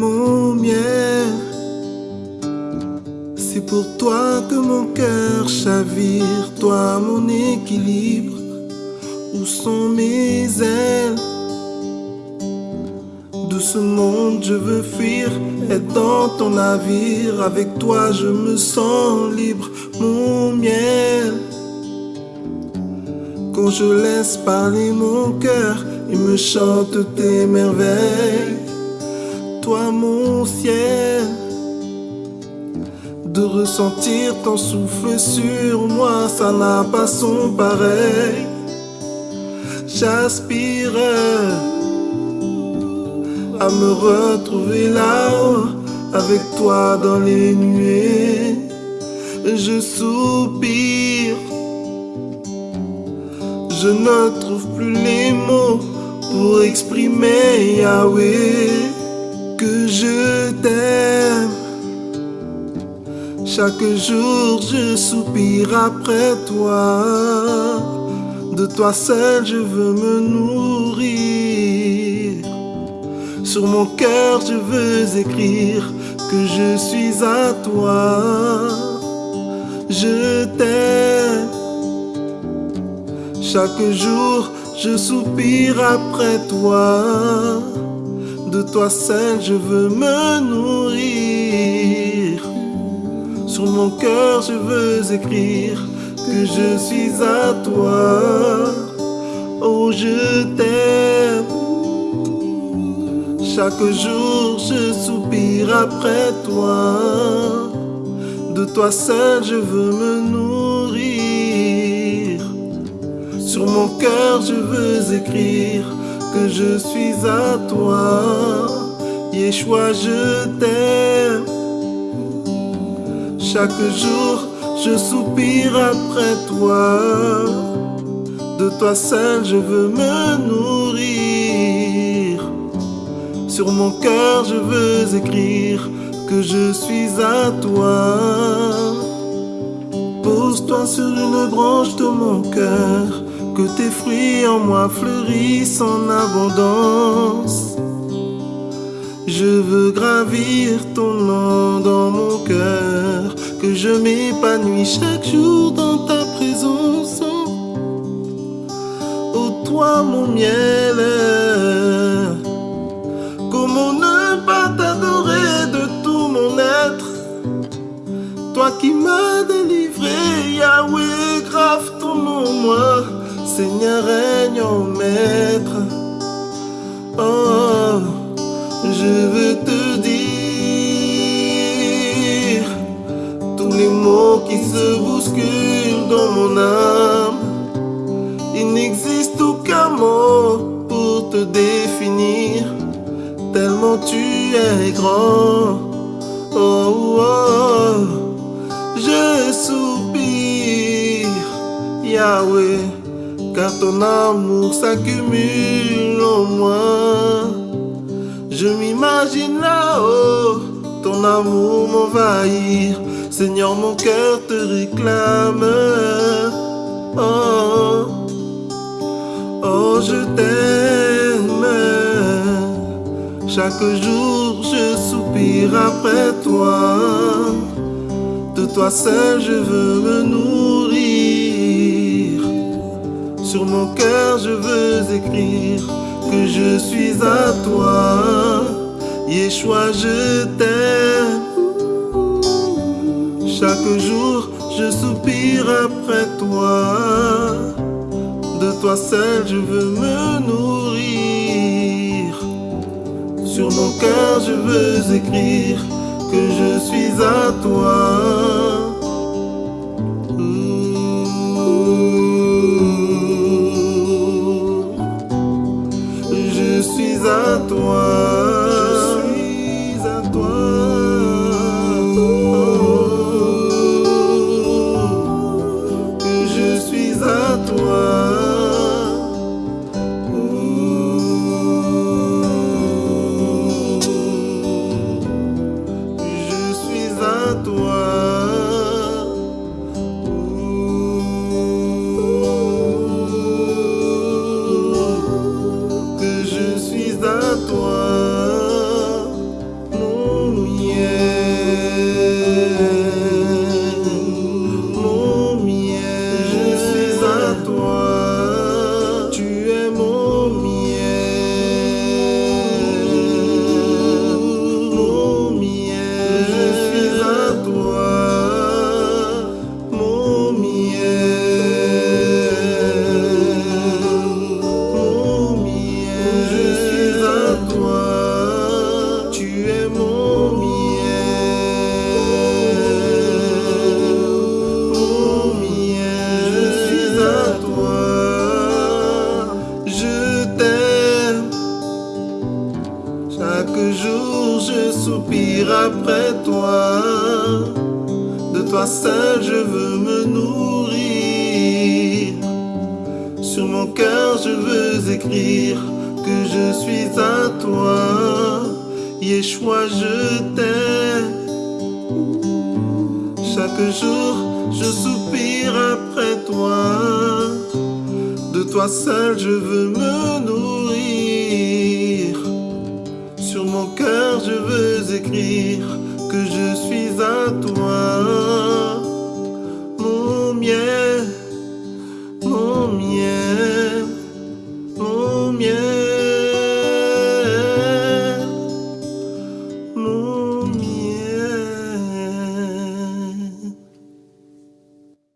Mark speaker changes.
Speaker 1: mon miel. C'est pour toi que mon cœur chavire, toi mon équilibre. Où sont mes ailes? De ce monde je veux fuir, être dans ton navire. Avec toi je me sens libre, mon miel. Quand je laisse parler mon cœur, il me chante tes merveilles. Mon ciel de ressentir ton souffle sur moi, ça n'a pas son pareil. J'aspire à me retrouver là-haut avec toi dans les nuées. Je soupire, je ne trouve plus les mots pour exprimer Yahweh que je t'aime. Chaque jour je soupire après toi. De toi seul je veux me nourrir. Sur mon cœur je veux écrire que je suis à toi. Je t'aime. Chaque jour je soupire après toi. De toi seul je veux me nourrir. Sur mon cœur je veux écrire que je suis à toi. Oh, je t'aime. Chaque jour je soupire après toi. De toi seul je veux me nourrir. Sur mon cœur je veux écrire que je suis à toi. Yeshua, je t'aime. Chaque jour, je soupire après toi. De toi seul, je veux me nourrir. Sur mon cœur, je veux écrire que je suis à toi. Pose-toi sur une branche de mon cœur, que tes fruits en moi fleurissent en abondance. Je veux gravir ton nom dans mon cœur, que je m'épanouis chaque jour dans ta présence. Oh toi mon miel, comment ne pas t'adorer de tout mon être? Toi qui m'as délivré, Yahweh, grave ton nom moi, Seigneur règne en maître. Oh, je veux te dire tous les mots qui se bousculent dans mon âme. Il n'existe aucun mot pour te définir, tellement tu es grand. Oh, oh, je soupire, Yahweh, car ton amour s'accumule en moi. Je m'imagine là-haut, ton amour m'envahir. Seigneur, mon cœur te réclame. Oh, oh, je t'aime. Chaque jour, je soupire après toi. De toi seul, je veux me nourrir. Sur mon cœur, je veux écrire que je suis à toi. Yeshua, je t'aime. Chaque jour, je soupire après toi. De toi seul, je veux me nourrir. Sur mon cœur, je veux écrire que je suis à toi. Je suis soupire après toi. De toi seul je veux me nourrir. Sur mon cœur je veux écrire que je suis à toi. Yeshua, je t'aime. Chaque jour je soupire après toi. De toi seul je veux me nourrir. Sur mon cœur je veux écrire que je suis à toi. Mon miel, mon miel.